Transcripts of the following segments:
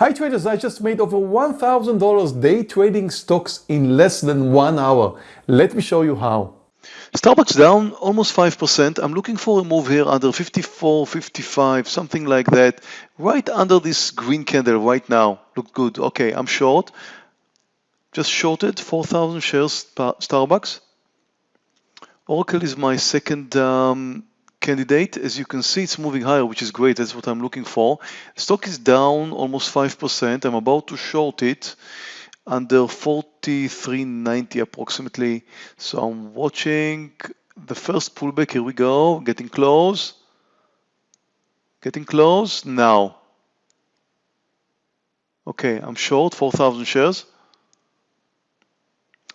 Hi traders, I just made over $1,000 day trading stocks in less than one hour. Let me show you how. Starbucks down almost 5%. I'm looking for a move here under 54, 55, something like that. Right under this green candle right now. Look good. Okay, I'm short. Just shorted 4,000 shares Starbucks. Oracle is my second um, candidate. As you can see, it's moving higher, which is great. That's what I'm looking for. Stock is down almost 5%. I'm about to short it under 43.90 approximately. So I'm watching the first pullback. Here we go. Getting close. Getting close now. Okay, I'm short 4,000 shares.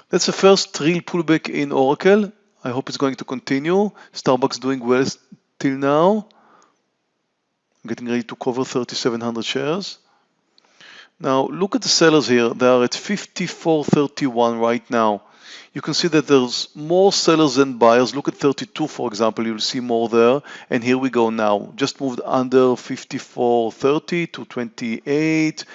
That's the first real pullback in Oracle. I hope it's going to continue. Starbucks doing well till now. Getting ready to cover 3,700 shares. Now look at the sellers here. They are at 54.31 right now. You can see that there's more sellers than buyers. Look at 32, for example. You'll see more there. And here we go now. Just moved under 54.30 to 28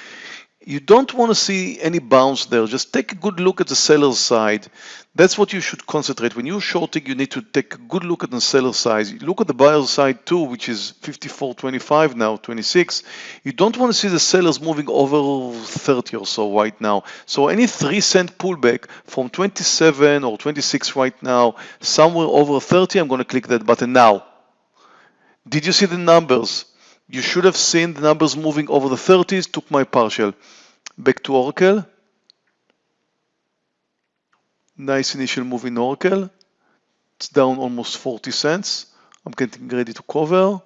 you don't want to see any bounce there. Just take a good look at the seller's side. That's what you should concentrate. When you're shorting, you need to take a good look at the seller's side. Look at the buyer's side too, which is 54.25 now, 26. You don't want to see the sellers moving over 30 or so right now. So any 3 cent pullback from 27 or 26 right now, somewhere over 30, I'm going to click that button now. Did you see the numbers? You should have seen the numbers moving over the 30s, took my partial. Back to Oracle. Nice initial move in Oracle. It's down almost 40 cents. I'm getting ready to cover.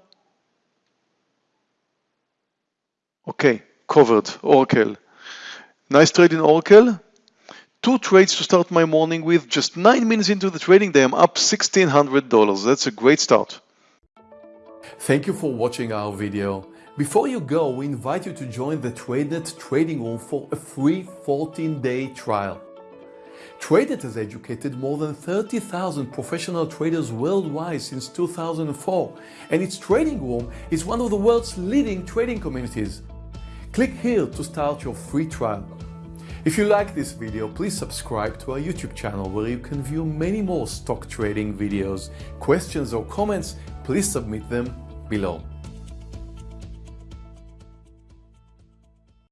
Okay, covered, Oracle. Nice trade in Oracle. Two trades to start my morning with. Just nine minutes into the trading day, I'm up $1,600. That's a great start. Thank you for watching our video. Before you go, we invite you to join the TradeNet trading room for a free 14-day trial. TradeNet has educated more than 30,000 professional traders worldwide since 2004, and its trading room is one of the world's leading trading communities. Click here to start your free trial. If you like this video, please subscribe to our YouTube channel where you can view many more stock trading videos. Questions or comments, please submit them below.